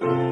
Sunday.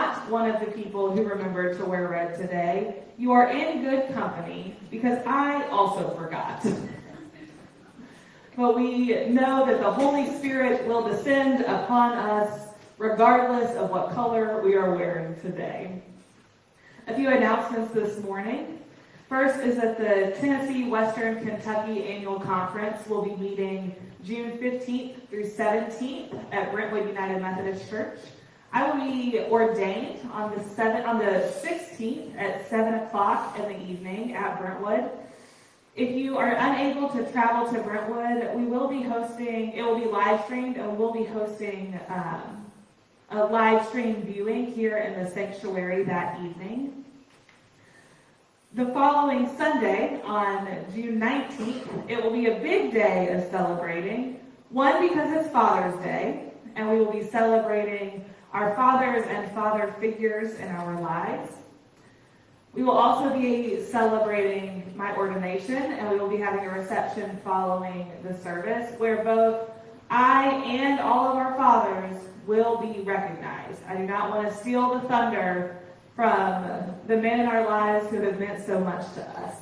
Not one of the people who remembered to wear red today, you are in good company because I also forgot. but we know that the Holy Spirit will descend upon us regardless of what color we are wearing today. A few announcements this morning. First is that the Tennessee Western Kentucky Annual Conference will be meeting June 15th through 17th at Brentwood United Methodist Church. I will be ordained on the seven, on the 16th at 7 o'clock in the evening at Brentwood. If you are unable to travel to Brentwood, we will be hosting, it will be live streamed, and we'll be hosting um, a live stream viewing here in the sanctuary that evening. The following Sunday, on June 19th, it will be a big day of celebrating. One, because it's Father's Day, and we will be celebrating our fathers and father figures in our lives. We will also be celebrating my ordination, and we will be having a reception following the service where both I and all of our fathers will be recognized. I do not want to steal the thunder from the men in our lives who have meant so much to us.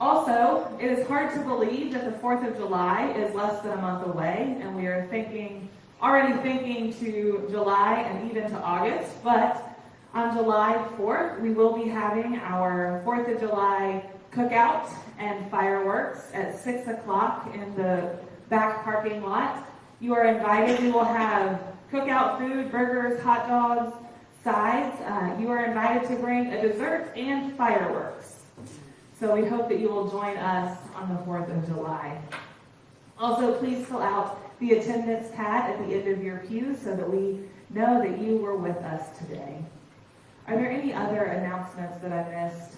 Also, it is hard to believe that the 4th of July is less than a month away, and we are thinking, already thinking to July and even to August, but on July 4th, we will be having our 4th of July cookout and fireworks at 6 o'clock in the back parking lot. You are invited. We will have cookout food, burgers, hot dogs, sides. Uh, you are invited to bring a dessert and fireworks. So we hope that you will join us on the 4th of July. Also, please fill out the attendance pad at the end of your pew so that we know that you were with us today. Are there any other announcements that I missed?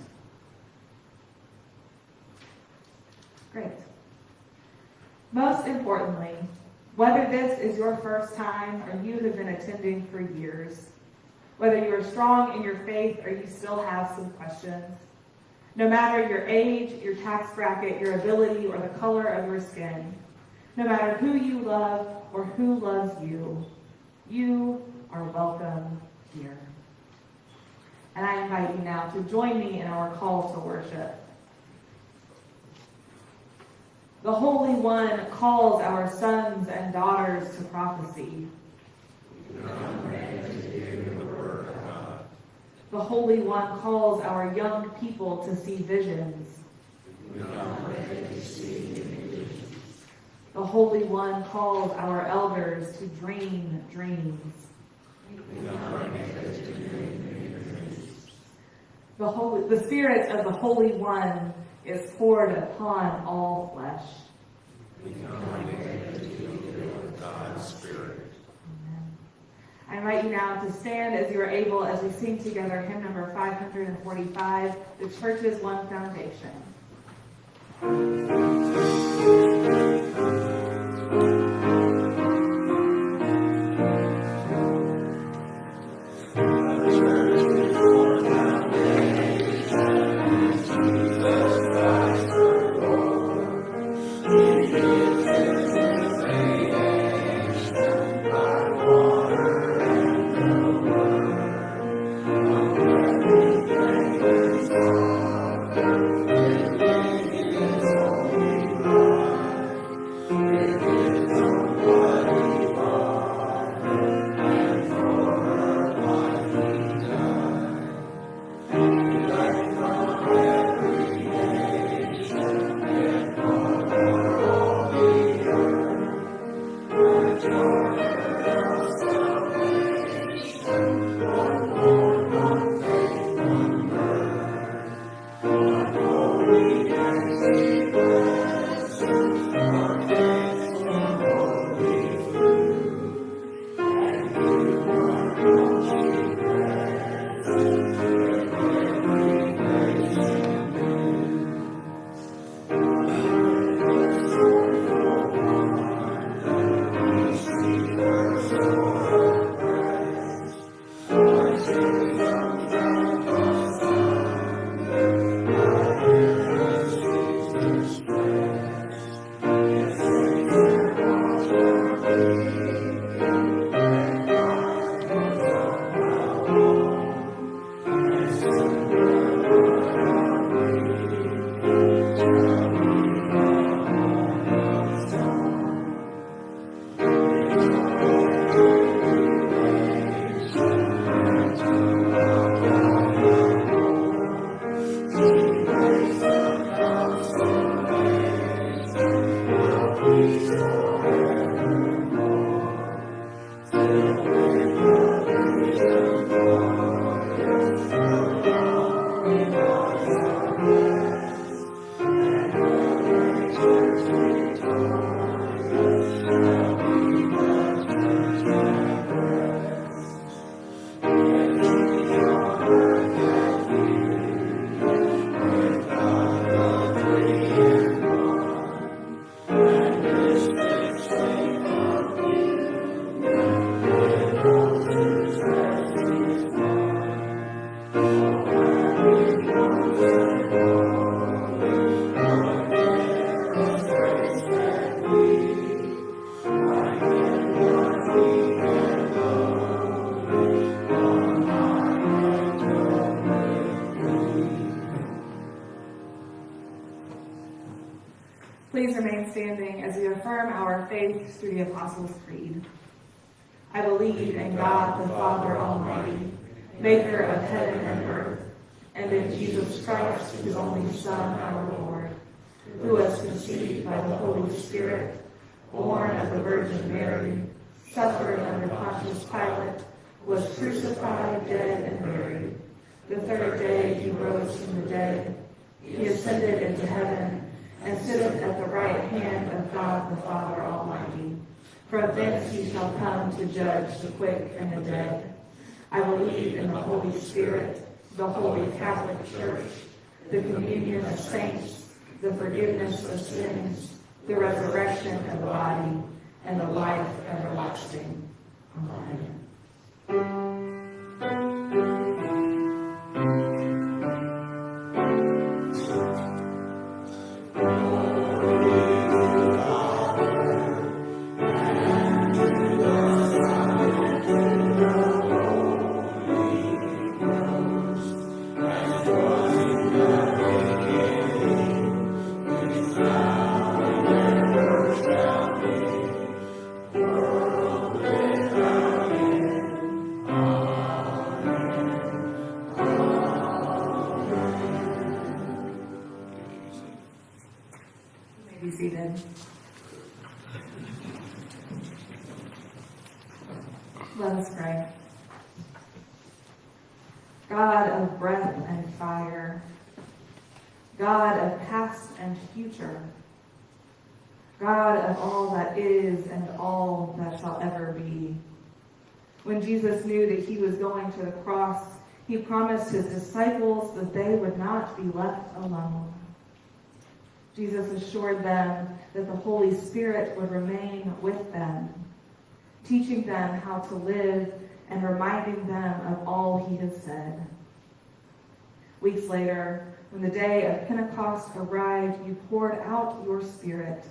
Great. Most importantly, whether this is your first time or you have been attending for years, whether you are strong in your faith or you still have some questions, no matter your age, your tax bracket, your ability, or the color of your skin, no matter who you love or who loves you, you are welcome here. And I invite you now to join me in our call to worship. The Holy One calls our sons and daughters to prophecy. The Holy One calls our young people to see visions. The Holy One calls our elders to dream dreams. The, Holy, the Spirit of the Holy One is poured upon all flesh. I invite you now to stand as you are able as we sing together hymn number 545, The Church's One Foundation. The Holy Spirit, the holy Catholic Church, the communion of saints, the forgiveness of sins, the resurrection of the body, and the life everlasting. Amen. Jesus knew that he was going to the cross, he promised his disciples that they would not be left alone. Jesus assured them that the Holy Spirit would remain with them, teaching them how to live and reminding them of all he had said. Weeks later, when the day of Pentecost arrived, you poured out your Spirit,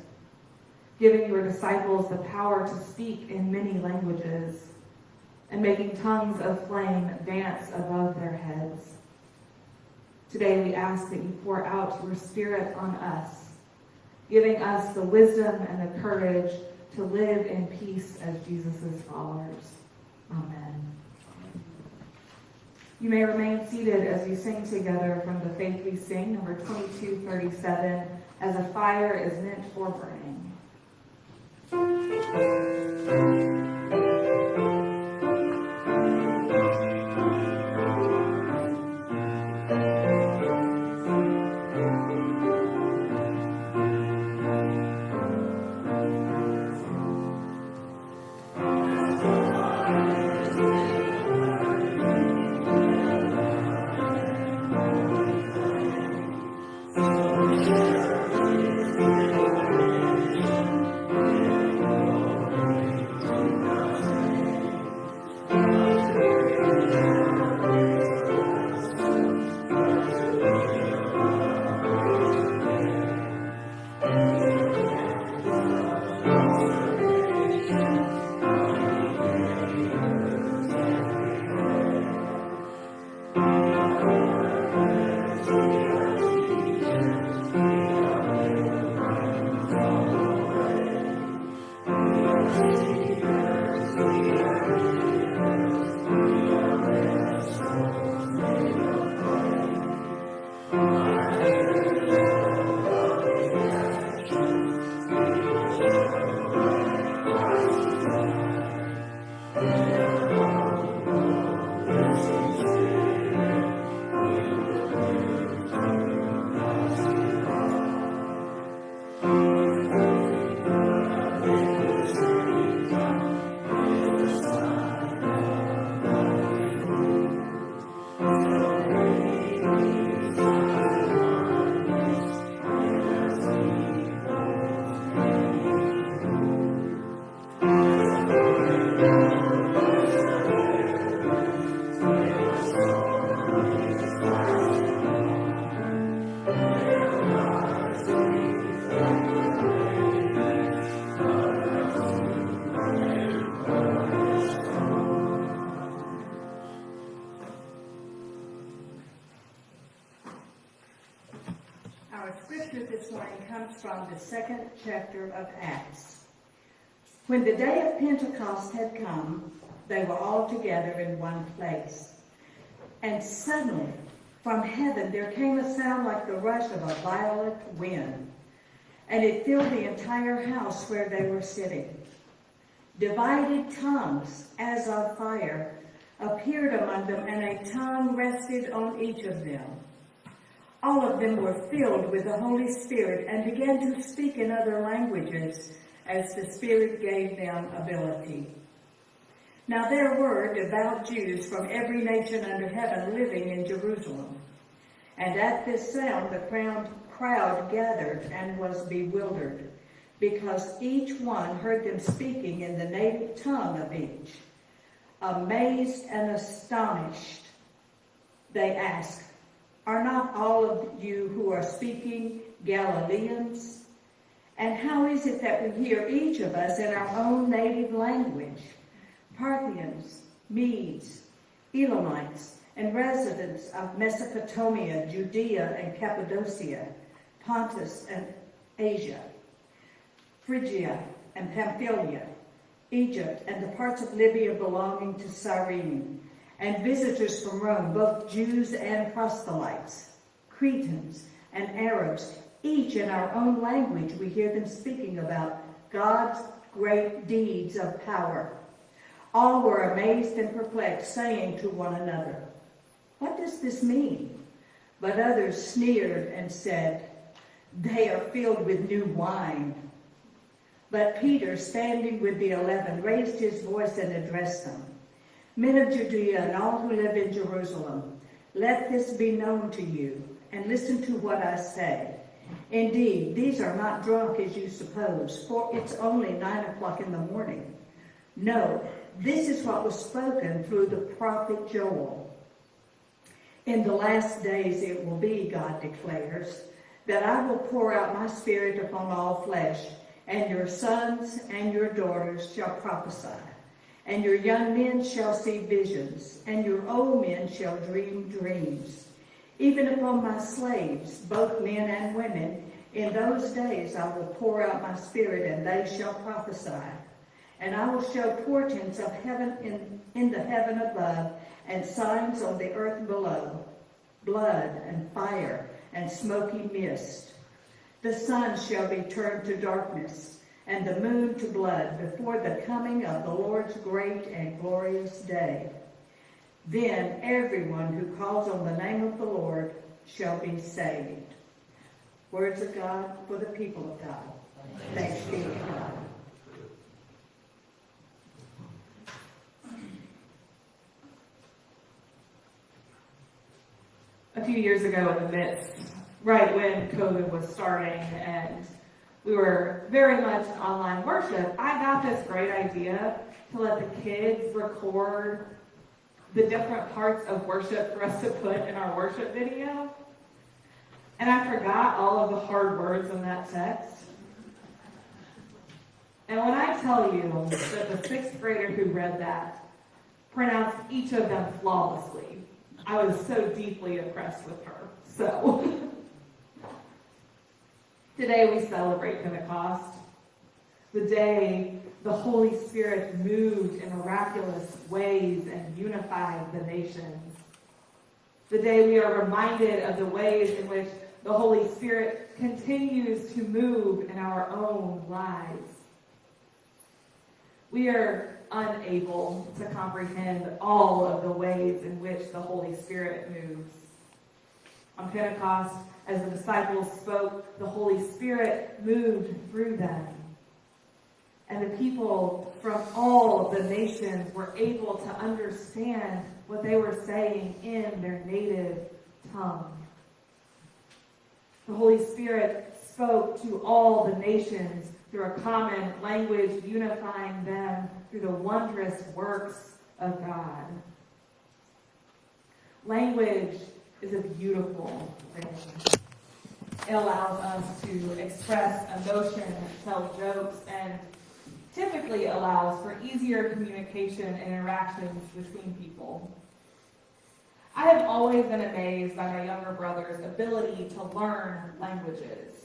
giving your disciples the power to speak in many languages and making tongues of flame dance above their heads. Today we ask that you pour out your Spirit on us, giving us the wisdom and the courage to live in peace as Jesus' followers. Amen. You may remain seated as we sing together from the Faith We Sing, number 2237, as a fire is meant for burning. When the day of Pentecost had come, they were all together in one place. And suddenly From heaven there came a sound like the rush of a violent wind, and it filled the entire house where they were sitting. Divided tongues, as of fire, appeared among them, and a tongue rested on each of them. All of them were filled with the Holy Spirit and began to speak in other languages as the Spirit gave them ability. Now there were devout Jews from every nation under heaven living in Jerusalem. And at this sound the crowd, gathered and was bewildered, because each one heard them speaking in the native tongue of each. Amazed and astonished, they asked, Are not all of you who are speaking Galileans? And how is it that we hear each of us in our own native language? Parthians, Medes, Elamites, and residents of Mesopotamia, Judea and Cappadocia, Pontus and Asia, Phrygia and Pamphylia, Egypt and the parts of Libya belonging to Cyrene, and visitors from Rome, both Jews and proselytes, Cretans and Arabs, each in our own language we hear them speaking about God's great deeds of power. All were amazed and perplexed, saying to one another, What does this mean? But others sneered and said, They are filled with new wine. But Peter, standing with the eleven, raised his voice and addressed them. Men of Judea and all who live in Jerusalem, let this be known to you, and listen to what I say. Indeed, these are not drunk as you suppose, for it's only nine o'clock in the morning. No, this is what was spoken through the prophet Joel. In the last days it will be, God declares, that I will pour out my spirit upon all flesh, and your sons and your daughters shall prophesy, and your young men shall see visions, and your old men shall dream dreams. Even upon my slaves, both men and women, in those days I will pour out my spirit, and they shall prophesy. And I will show portents of heaven in, in the heaven above, and signs on the earth below, blood and fire and smoky mist. The sun shall be turned to darkness, and the moon to blood, before the coming of the Lord's great and glorious day. Then everyone who calls on the name of the Lord shall be saved. Words of God for the people of God. Thanks be to God. a few years ago in the midst, right when COVID was starting and we were very much online worship, I got this great idea to let the kids record the different parts of worship for us to put in our worship video. And I forgot all of the hard words in that text. And when I tell you that the sixth grader who read that pronounced each of them flawlessly, I was so deeply impressed with her. So, today we celebrate Pentecost, the day the Holy Spirit moved in miraculous ways and unified the nations. The day we are reminded of the ways in which the Holy Spirit continues to move in our own lives. We are unable to comprehend all of the ways in which the Holy Spirit moves. On Pentecost, as the disciples spoke, the Holy Spirit moved through them. And the people from all the nations were able to understand what they were saying in their native tongue. The Holy Spirit spoke to all the nations through a common language, unifying them through the wondrous works of God. Language is a beautiful thing. It allows us to express emotion, tell jokes, and typically allows for easier communication and interactions between people. I have always been amazed by my younger brother's ability to learn languages.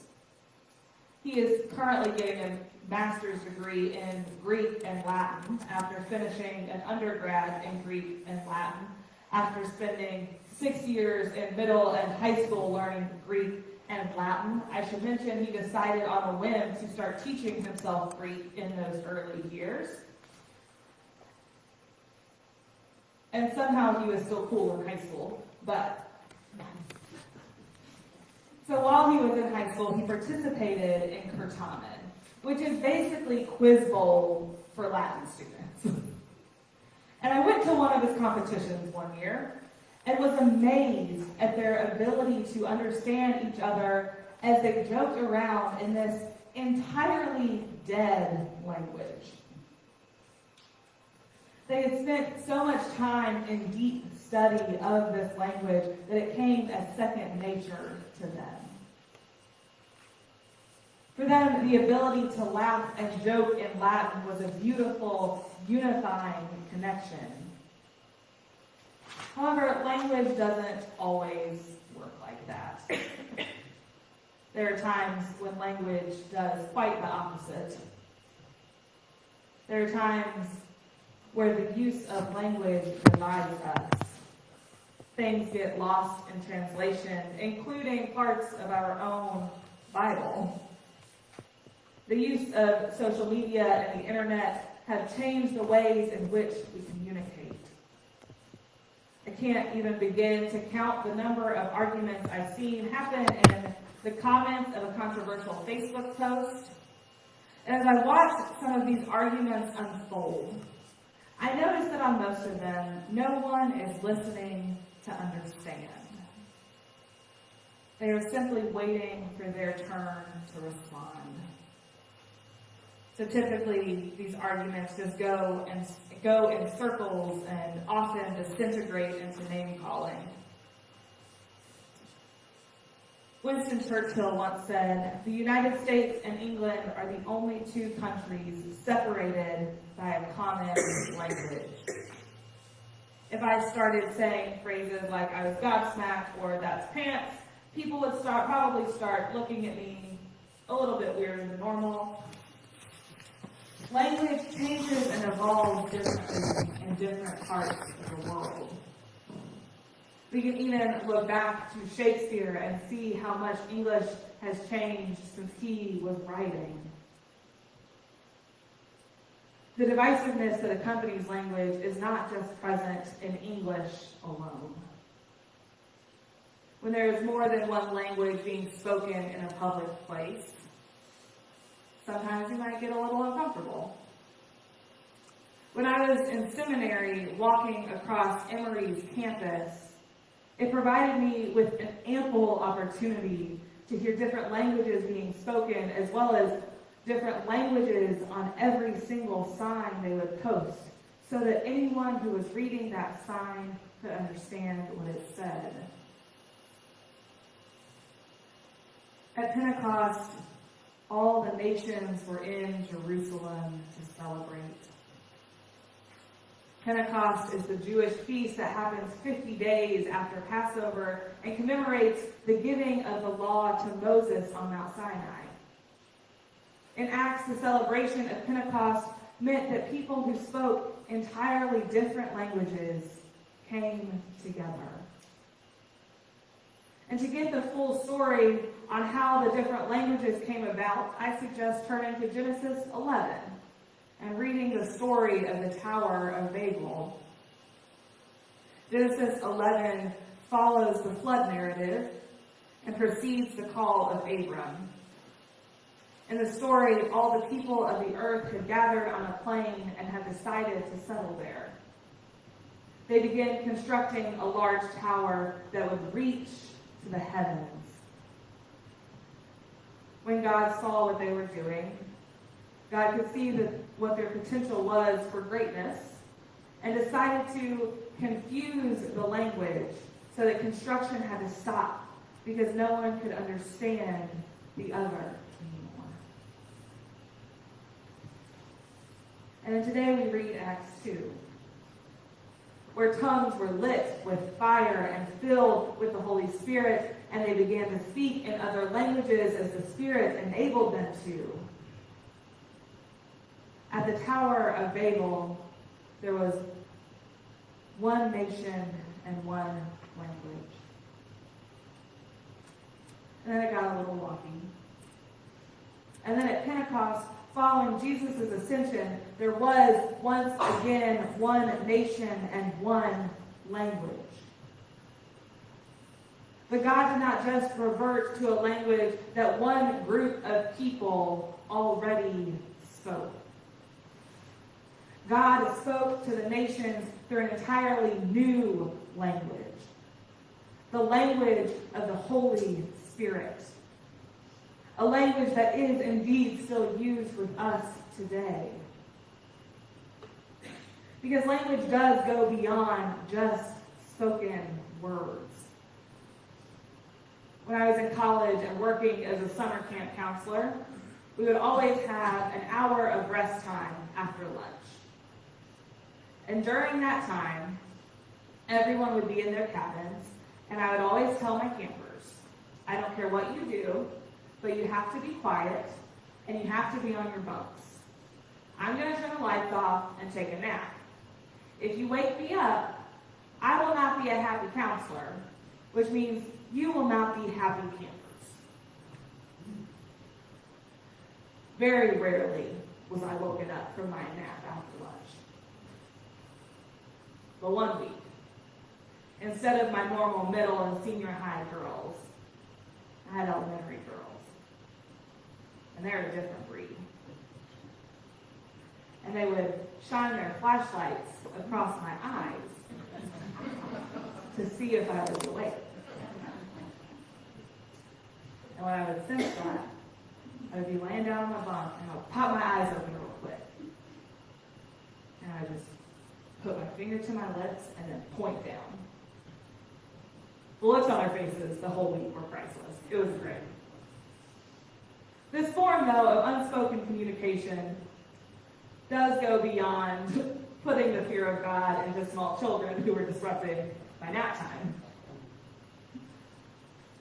He is currently getting a master's degree in Greek and Latin after finishing an undergrad in Greek and Latin after spending six years in middle and high school learning Greek and Latin. I should mention he decided on a whim to start teaching himself Greek in those early years. And somehow he was still cool in high school, but. So while he was in high school, he participated in Certamen, which is basically quiz bowl for Latin students. And I went to one of his competitions one year and was amazed at their ability to understand each other as they joked around in this entirely dead language. They had spent so much time in deep study of this language that it came as second nature to them. For them, the ability to laugh and joke in Latin was a beautiful, unifying connection. However, language doesn't always work like that. There are times when language does quite the opposite. There are times where the use of language divides us. Things get lost in translation, including parts of our own Bible. The use of social media and the internet have changed the ways in which we communicate. I can't even begin to count the number of arguments I've seen happen in the comments of a controversial Facebook post. And as I watch some of these arguments unfold, I notice that on most of them, no one is listening to understand. They are simply waiting for their turn to respond. So typically, these arguments just go and go in circles and often disintegrate into name calling. Winston Churchill once said, the United States and England are the only two countries separated by a common language. If I started saying phrases like I was gobsmacked or that's pants, people would start probably start looking at me a little bit weirder than normal. Language evolves differently in different parts of the world. We can even look back to Shakespeare and see how much English has changed since he was writing. The divisiveness that accompanies language is not just present in English alone. When there is more than one language being spoken in a public place, sometimes you might get a little uncomfortable. When I was in seminary walking across Emory's campus, it provided me with an ample opportunity to hear different languages being spoken as well as different languages on every single sign they would post so that anyone who was reading that sign could understand what it said. At Pentecost, all the nations were in Jerusalem to celebrate. Pentecost is the Jewish feast that happens 50 days after Passover and commemorates the giving of the law to Moses on Mount Sinai. In Acts, the celebration of Pentecost meant that people who spoke entirely different languages came together. And to get the full story on how the different languages came about, I suggest turning to Genesis 11 and reading the story of the Tower of Babel. Genesis 11 follows the flood narrative and precedes the call of Abram. In the story, all the people of the earth had gathered on a plain and had decided to settle there. They began constructing a large tower that would reach to the heavens. When God saw what they were doing, God could see that what their potential was for greatness and decided to confuse the language so that construction had to stop because no one could understand the other anymore. And then today we read Acts 2, where tongues were lit with fire and filled with the Holy Spirit, and they began to speak in other languages as the Spirit enabled them to. At the Tower of Babel, there was one nation and one language. And then it got a little wonky. And then at Pentecost, following Jesus' ascension, there was once again one nation and one language. But God did not just revert to a language that one group of people already spoke. God spoke to the nations through an entirely new language the language of the Holy Spirit. A language that is indeed still used with us today. Because language does go beyond just spoken words. When I was in college and working as a summer camp counselor, we would always have an hour of rest time after lunch. And during that time, everyone would be in their cabins, and I would always tell my campers, I don't care what you do, but you have to be quiet, and you have to be on your bunks. I'm going to turn the lights off and take a nap. If you wake me up, I will not be a happy counselor, which means you will not be happy campers. Very rarely was I woken up from my nap after lunch. But one week, instead of my normal middle and senior high girls, I had elementary girls. And they're a different breed. And they would shine their flashlights across my eyes to see if I was awake. And when I would sense that, I would be laying down on my bunk and I would pop my eyes open real quick. And I would just put my finger to my lips and then point down. The looks on their faces the whole week were priceless. It was great. This form, though, of unspoken communication does go beyond putting the fear of God into small children who are disrupting by nap time.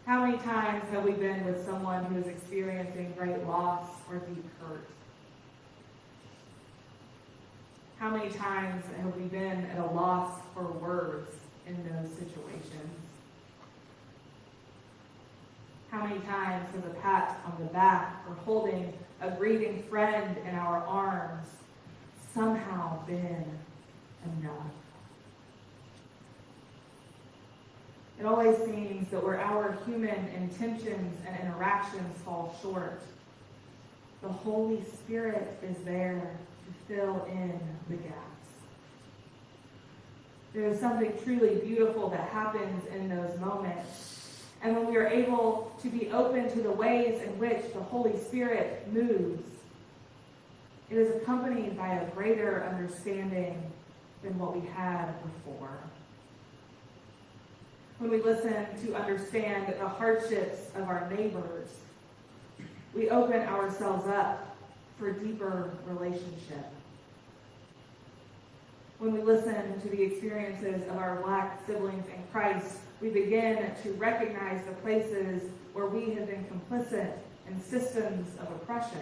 How many times have we been with someone who is experiencing great loss or deep hurt? How many times have we been at a loss for words in those situations? How many times has a pat on the back or holding a grieving friend in our arms somehow been enough? It always seems that where our human intentions and interactions fall short, the Holy Spirit is there fill in the gaps. There is something truly beautiful that happens in those moments. And when we are able to be open to the ways in which the Holy Spirit moves, it is accompanied by a greater understanding than what we had before when we listen to understand the hardships of our neighbors, we open ourselves up for deeper relationship. When we listen to the experiences of our black siblings in Christ, we begin to recognize the places where we have been complicit in systems of oppression.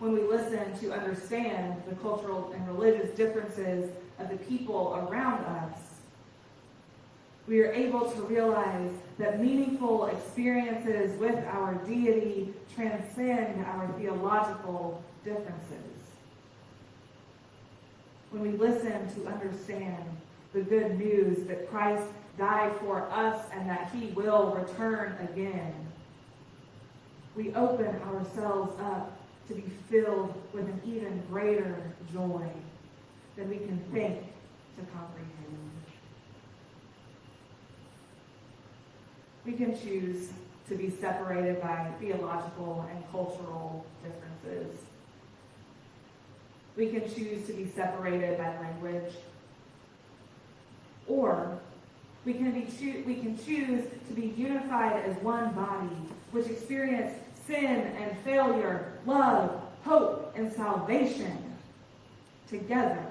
When we listen to understand the cultural and religious differences of the people around us, we are able to realize that meaningful experiences with our deity transcend our theological differences. When we listen to understand the good news that Christ died for us and that he will return again, we open ourselves up to be filled with an even greater joy than we can think to comprehend. We can choose to be separated by theological and cultural differences. We can choose to be separated by language. Or we can, be choo- we can choose to be unified as one body, which experience sin and failure, love, hope, and salvation together.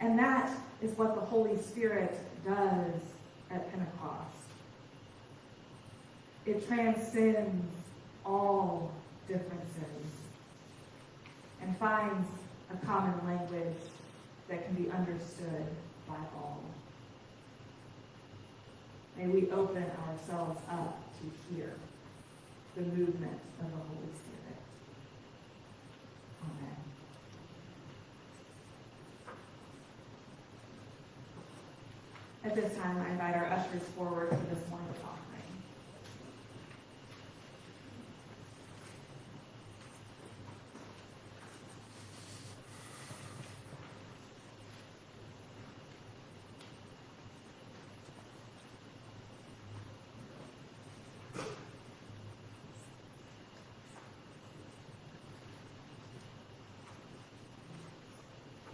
And that is what the Holy Spirit does at Pentecost. It transcends all differences and finds a common language that can be understood by all. May we open ourselves up to hear the movement of the Holy Spirit. Amen. At this time, I invite our ushers forward for this morning's offering.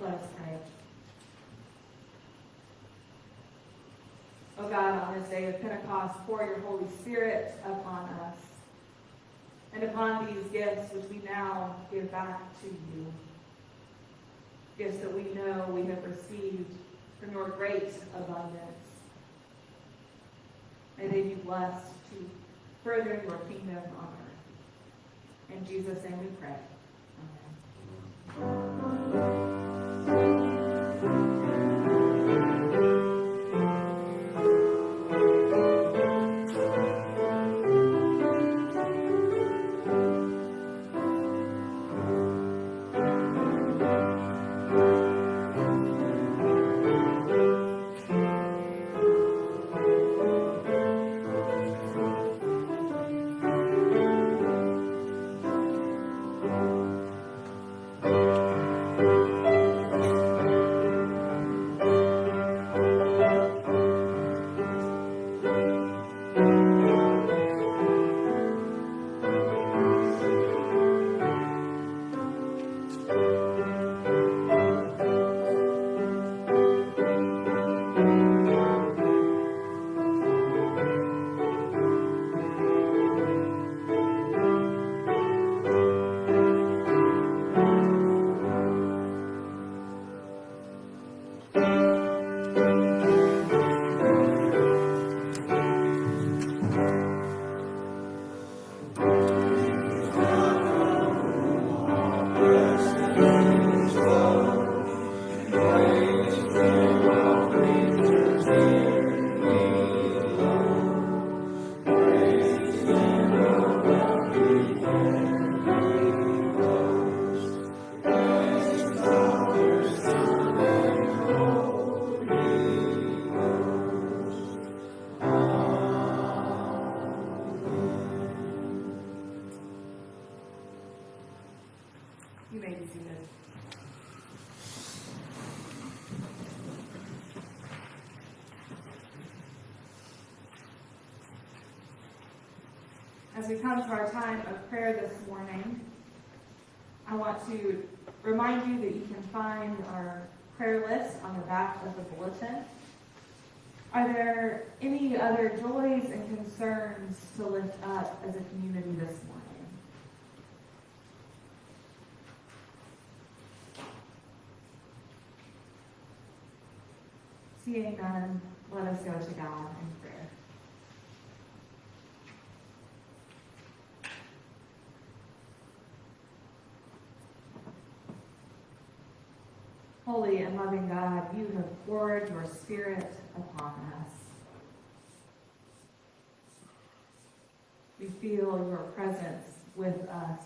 Let us pray. O God, on this day of Pentecost, pour your Holy Spirit upon us and upon these gifts which we now give back to you. Gifts that we know we have received from your great abundance. May they be blessed to further your kingdom on earth. In Jesus' name we pray. Amen. Come to our time of prayer this morning, I want to remind you that you can find our prayer list on the back of the bulletin. Are there any other joys and concerns to lift up as a community this morning? Seeing none, let us go to God in prayer. Holy and loving God, you have poured your Spirit upon us. We feel your presence with us.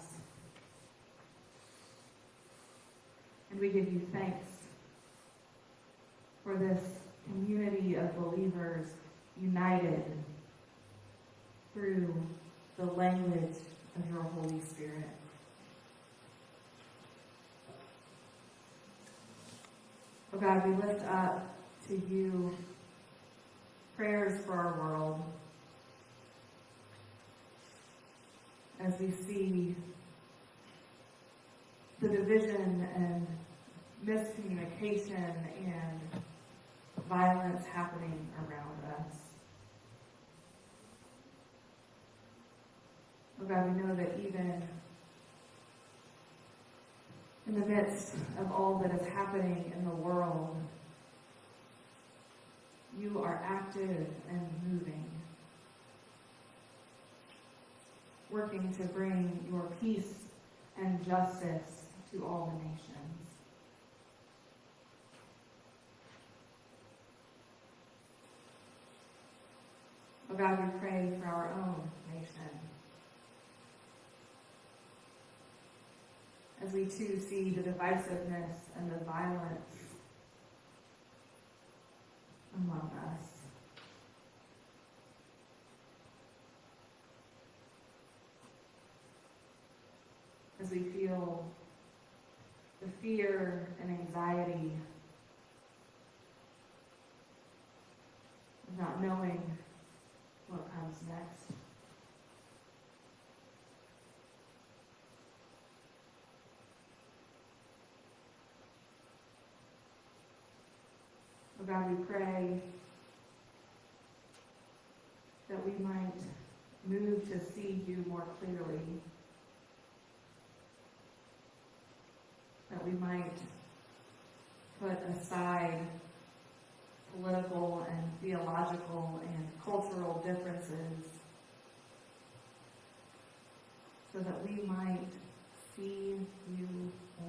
And we give you thanks for this community of believers united through the language of your Holy Spirit. Oh God, we lift up to you prayers for our world as we see the division and miscommunication and violence happening around us. Oh God, we know that even in the midst of all that is happening in the world, you are active and moving, working to bring your peace and justice to all the nations. About God, we pray for our own As we too see the divisiveness and the violence among us. As we feel the fear and anxiety of not knowing what comes next. Oh God, we pray that we might move to see you more clearly. That we might put aside political and theological and cultural differences so that we might see you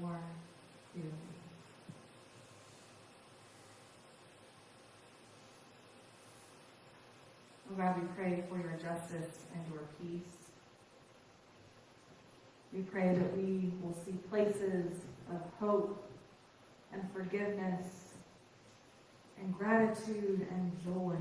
more clearly. God, we pray for your justice and your peace. We pray that we will see places of hope and forgiveness and gratitude and joy.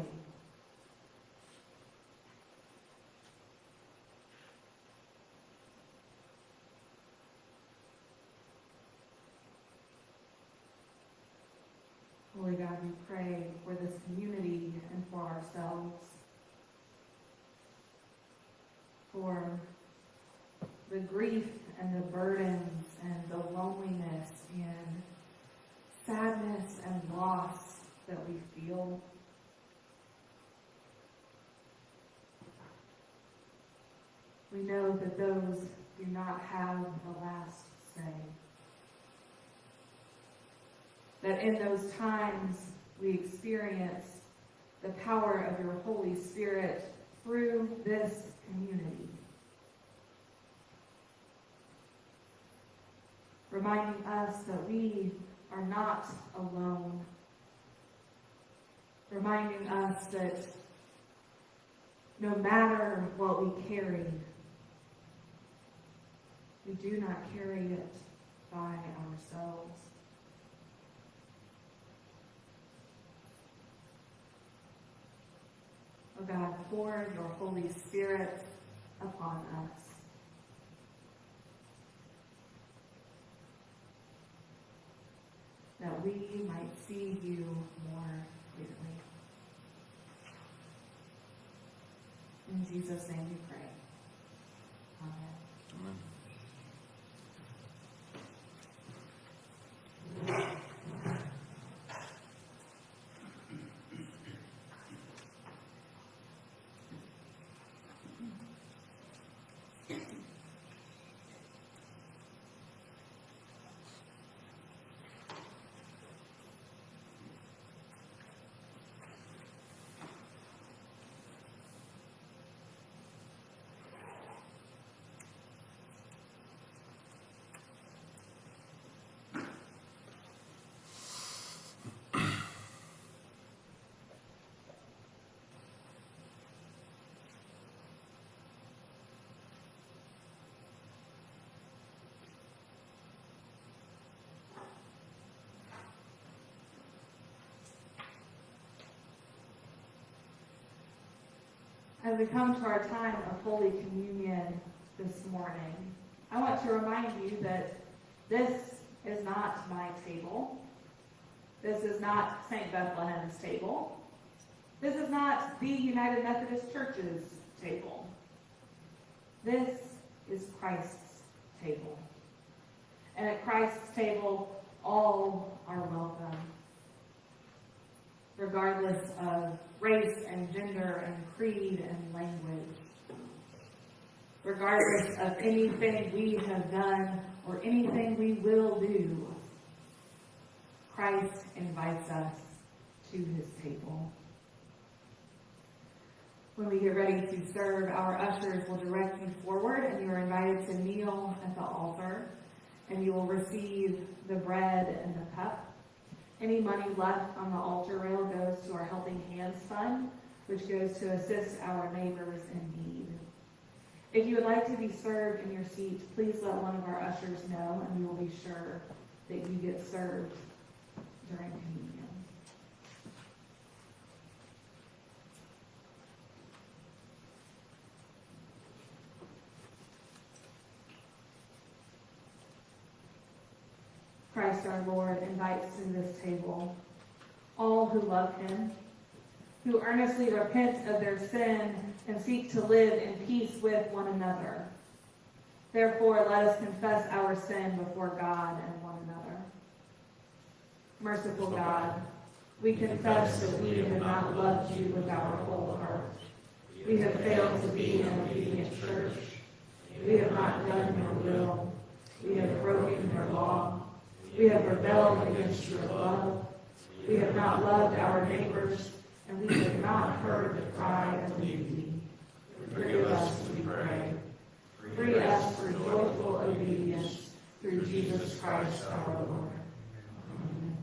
Holy God, we pray for this community and for ourselves, for the grief and the burdens and the loneliness and sadness and loss that we feel. We know that those do not have the last say. That in those times we experience the power of your Holy Spirit through this community. Reminding us that we are not alone reminding us that no matter what we carry, we do not carry it by ourselves. Oh God, pour your Holy Spirit upon us. That we might see you more clearly. In Jesus' name we pray. Amen. Amen. As we come to our time of Holy Communion this morning, I want to remind you that this is not my table. This is not St. Bethlehem's table. This is not the United Methodist Church's table. This is Christ's table. And at Christ's table, all are welcome, regardless of race and gender and creed and language. Regardless of anything we have done or anything we will do, Christ invites us to his table. When we get ready to serve, our ushers will direct you forward and you are invited to kneel at the altar and you will receive the bread and the cup. Any money left on the altar rail goes to our Helping Hands Fund, which goes to assist our neighbors in need. If you would like to be served in your seat, please let one of our ushers know, and we will be sure that you get served during communion. Christ our Lord invites to this table all who love him, who earnestly repent of their sin and seek to live in peace with one another. Therefore, let us confess our sin before God and one another. Merciful God, we confess that we have not loved you with our whole heart. We have failed to be an obedient church. We have not done your will. We have broken your law. We have rebelled against your love. We have not loved our neighbors, and we have not heard the cry of the needy. Forgive us, we pray. Free us for joyful obedience through Jesus Christ our Lord. Amen.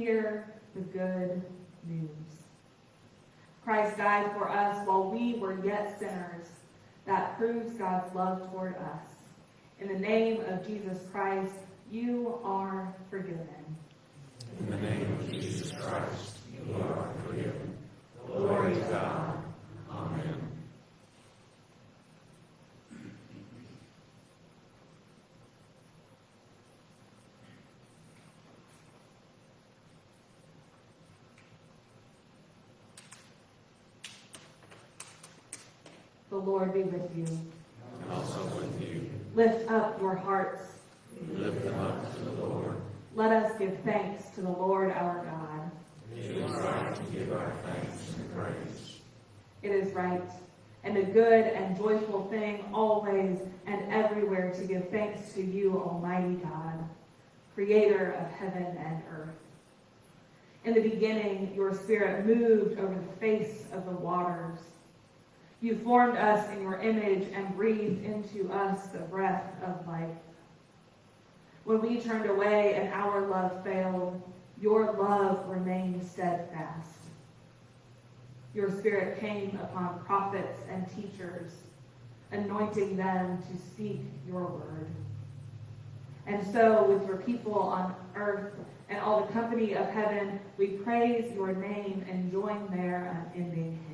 Hear the good news. Christ died for us while we were yet sinners. That proves God's love toward us. In the name of Jesus Christ, you are forgiven. In the name of Jesus Christ, you are forgiven. Glory to God. Lord be with you. And also with you, Lift up your hearts. lift them up to the Lord. Let us give thanks to the Lord our God. It is right to give our thanks and praise. It is right and a good and joyful thing always and everywhere to give thanks to you, Almighty God, creator of heaven and earth. In the beginning, your spirit moved over the face of the waters. You formed us in your image and breathed into us the breath of life. When we turned away and our love failed, your love remained steadfast. Your spirit came upon prophets and teachers, anointing them to speak your word. And so, with your people on earth and all the company of heaven, we praise your name and join their unending.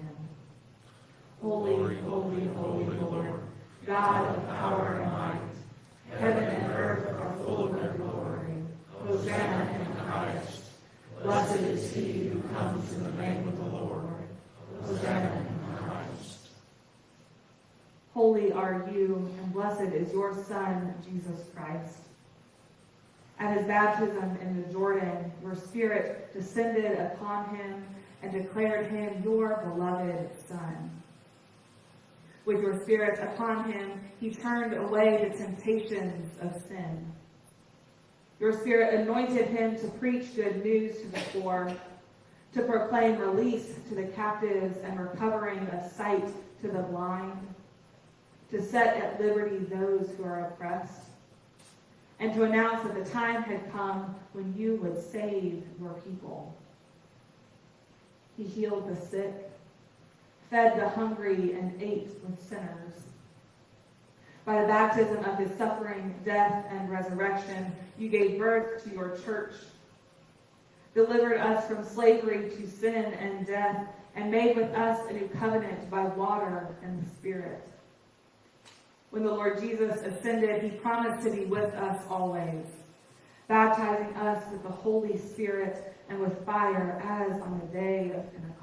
Holy, holy, holy Lord, God of power and might, heaven and earth are full of your glory. Hosanna in the highest. Blessed is he who comes in the name of the Lord. Hosanna in the highest. Holy are you, and blessed is your Son, Jesus Christ. At his baptism in the Jordan, your Spirit descended upon him and declared him your beloved Son. With your Spirit upon him, he turned away the temptations of sin. Your Spirit anointed him to preach good news to the poor, to proclaim release to the captives and recovering of sight to the blind, to set at liberty those who are oppressed, and to announce that the time had come when you would save your people. He healed the sick, fed the hungry, and ate with sinners. By the baptism of his suffering, death, and resurrection, you gave birth to your church, delivered us from slavery to sin and death, and made with us a new covenant by water and the Spirit. When the Lord Jesus ascended, he promised to be with us always, baptizing us with the Holy Spirit and with fire as on the day of Pentecost.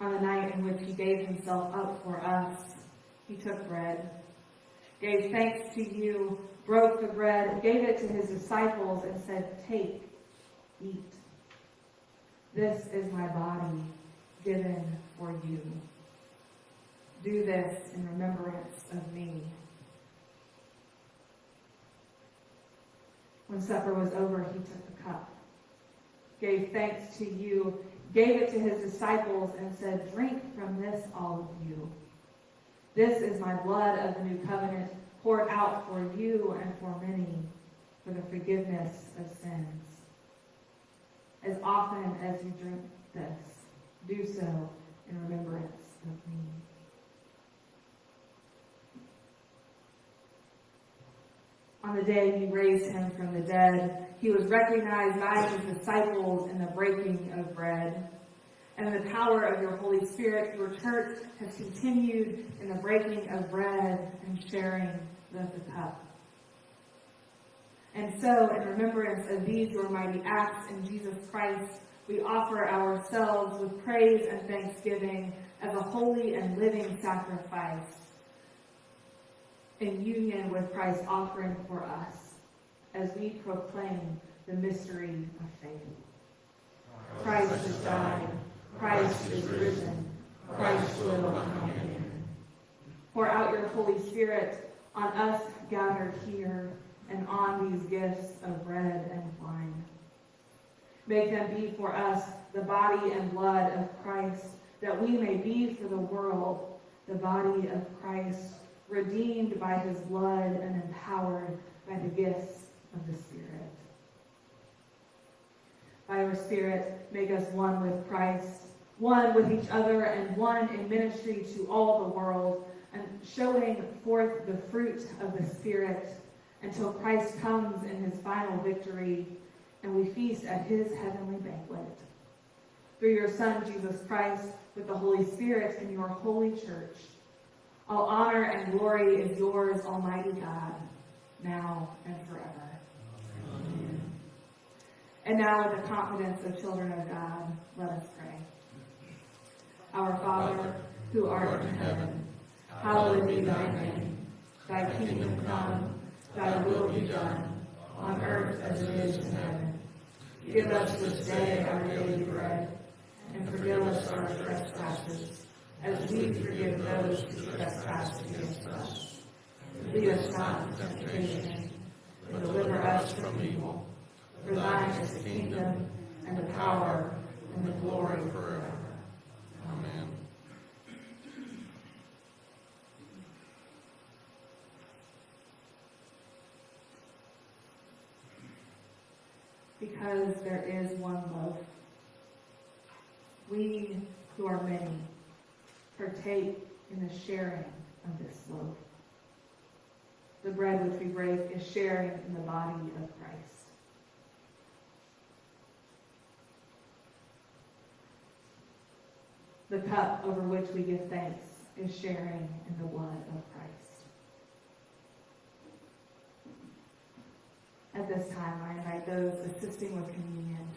On the night in which he gave himself up for us, he took bread, gave thanks to you, broke the bread, gave it to his disciples, and said, Take, eat. This is my body given for you. Do this in remembrance of me. When supper was over, he took the cup. gave thanks to you, gave it to his disciples, and said, Drink from this, all of you. This is my blood of the new covenant, poured out for you and for many for the forgiveness of sins. As often as you drink this, do so in remembrance of me. On the day he raised him from the dead, he was recognized by his disciples in the breaking of bread. And the power of your Holy Spirit, your church has continued in the breaking of bread and sharing of the cup. And so, in remembrance of these your mighty acts in Jesus Christ, we offer ourselves with praise and thanksgiving as a holy and living sacrifice in union with Christ's offering for us as we proclaim the mystery of faith. Christ has died. Christ is risen. Christ will come again. Pour out your Holy Spirit on us gathered here and on these gifts of bread and wine. Make them be for us the body and blood of Christ, that we may be for the world the body of Christ, redeemed by his blood and empowered by the gifts of the Spirit. By your Spirit, make us one with Christ, one with each other, and one in ministry to all the world, and showing forth the fruit of the Spirit until Christ comes in his final victory and we feast at his heavenly banquet. Through your Son, Jesus Christ, with the Holy Spirit in your holy church, all honor and glory is yours, Almighty God, now and forever. Amen. And now, with the confidence of children of God, let us pray. Our Father, who art in heaven, hallowed be thy name. Thy kingdom come, thy will be done, on earth as it is in heaven. Give us this day our daily bread, and forgive us our trespasses, as we forgive those who trespass against us. Lead us not into temptation, but deliver us from evil. For thine is the kingdom, and the power, and the glory forever. Amen. Because there is one loaf. We who are many partake in the sharing of this loaf. The bread which we break is sharing in the body of Christ. The cup over which we give thanks is sharing in the blood of Christ. At this time, I invite those assisting with communion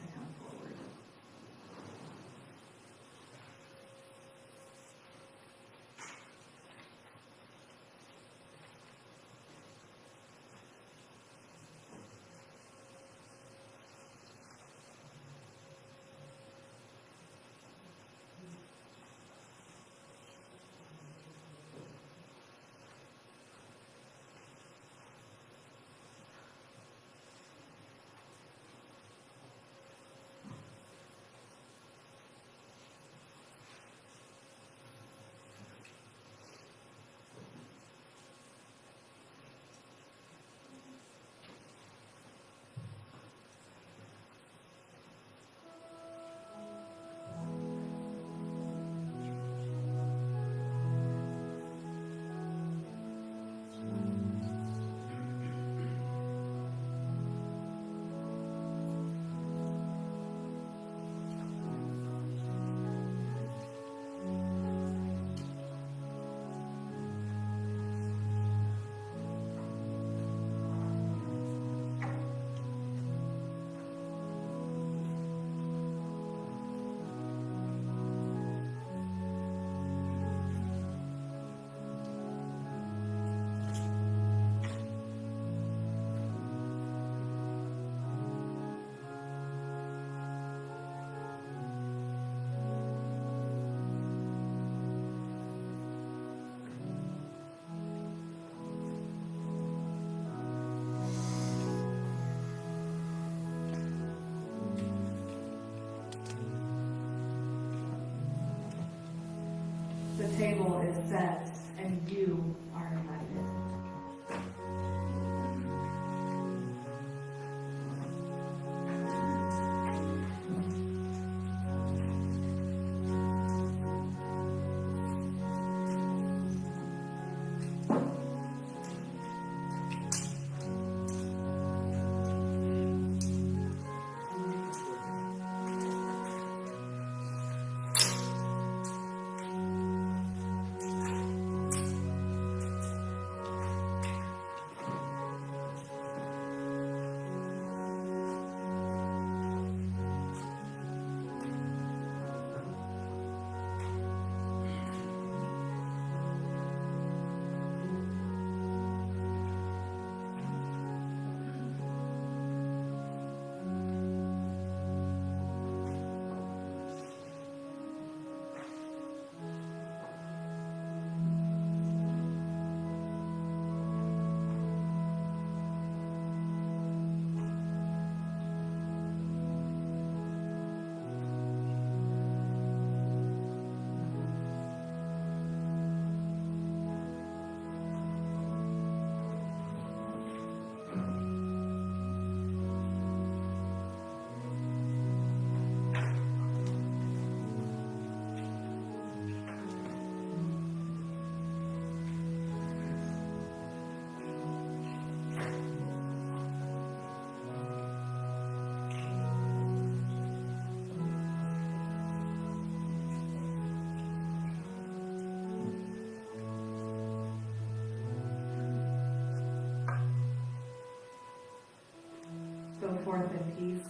Forth in peace.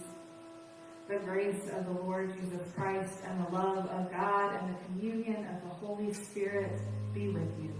The grace of the Lord Jesus Christ and the love of God and the communion of the Holy Spirit be with you.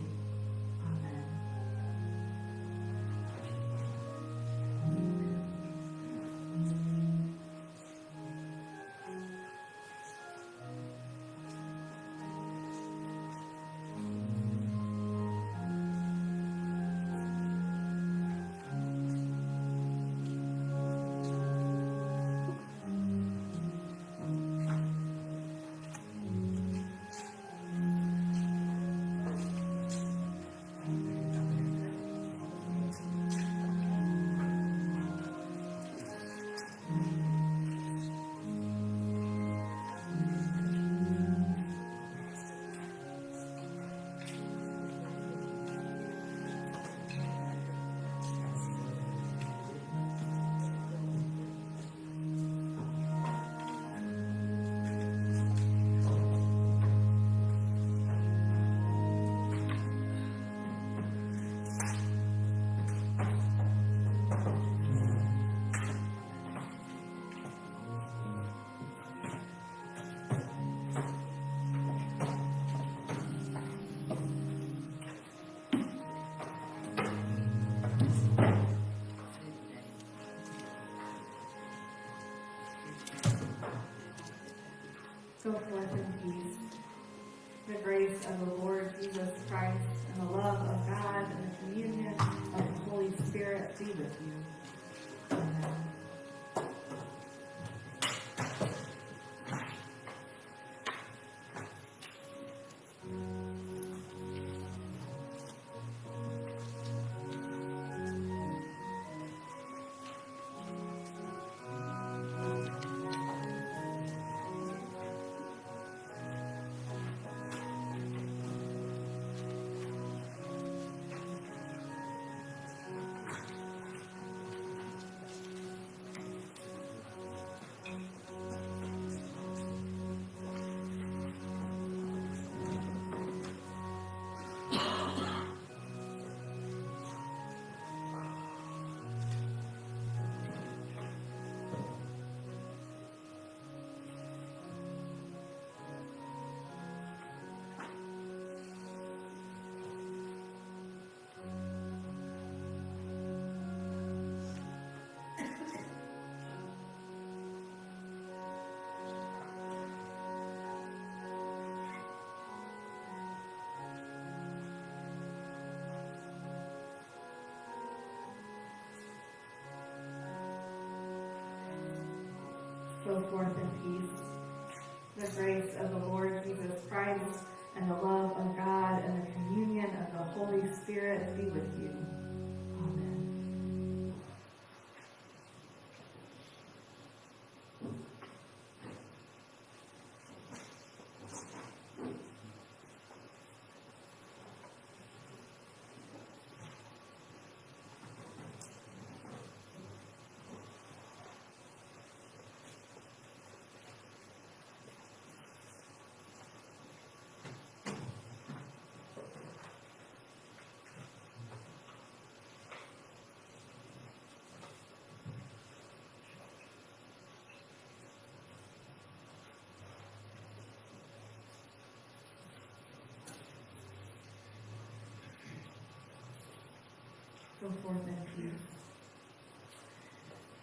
Go forth in peace. The grace of the Lord Jesus Christ go forth in peace. The grace of the Lord Jesus Christ and the love of God and the communion of the Holy Spirit be with you. Forth in peace.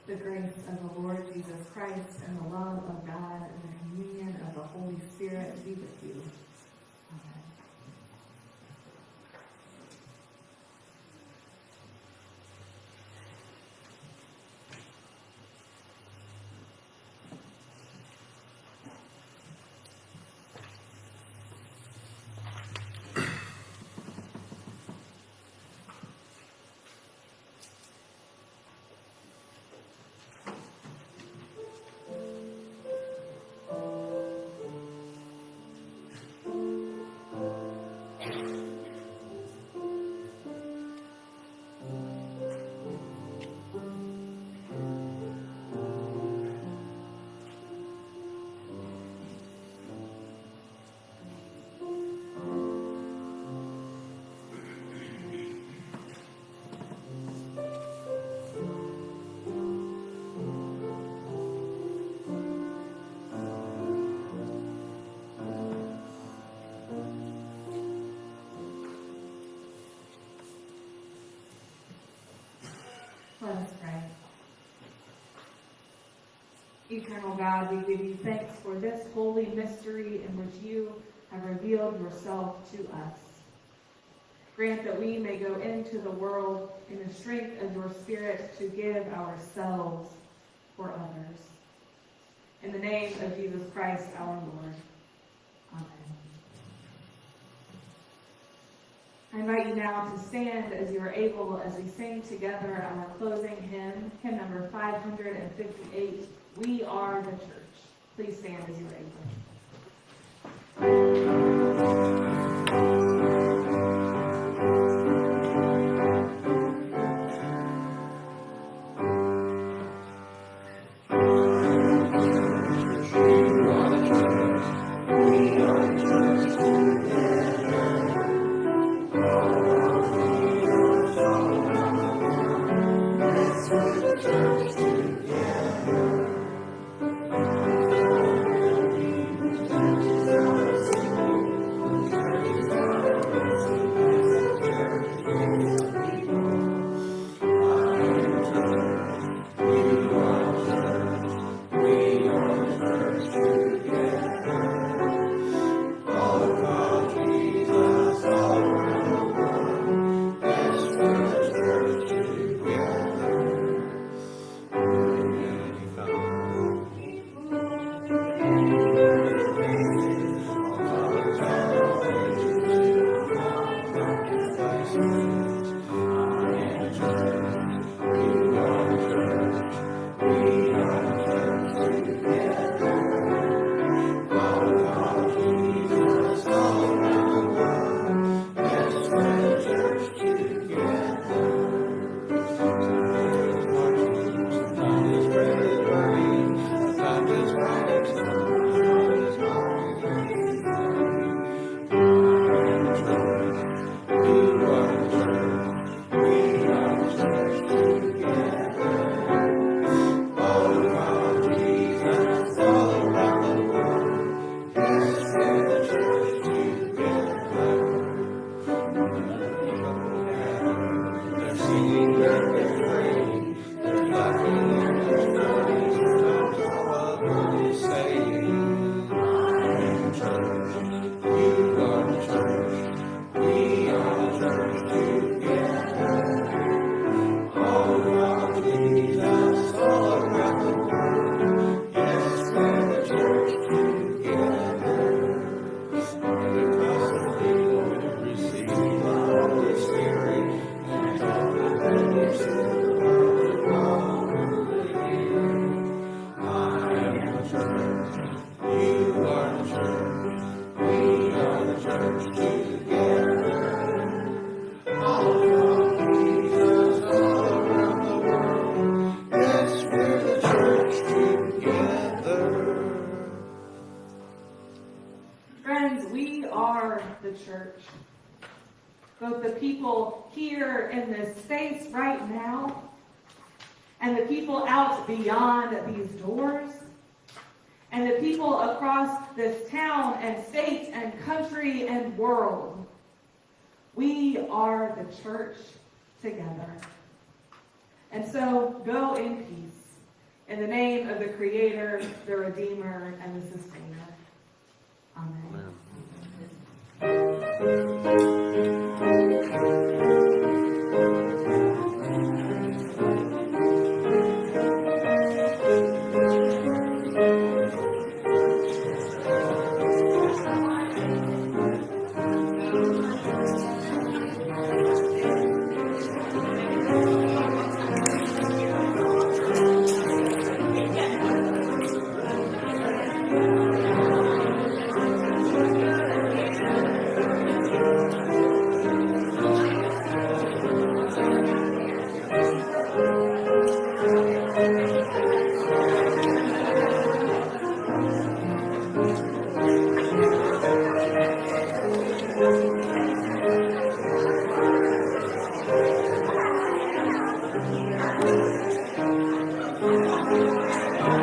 The grace of the Lord Jesus Christ and the love of God and the communion of the Holy Spirit be with you. Amen. Eternal God, we give you thanks for this holy mystery in which you have revealed yourself to us. Grant that we may go into the world in the strength of your Spirit to give ourselves for others. In the name of Jesus Christ our Lord. Amen. I invite you now to stand as you are able as we sing together our closing hymn, hymn number 558, We Are the Church. Please stand as you are able.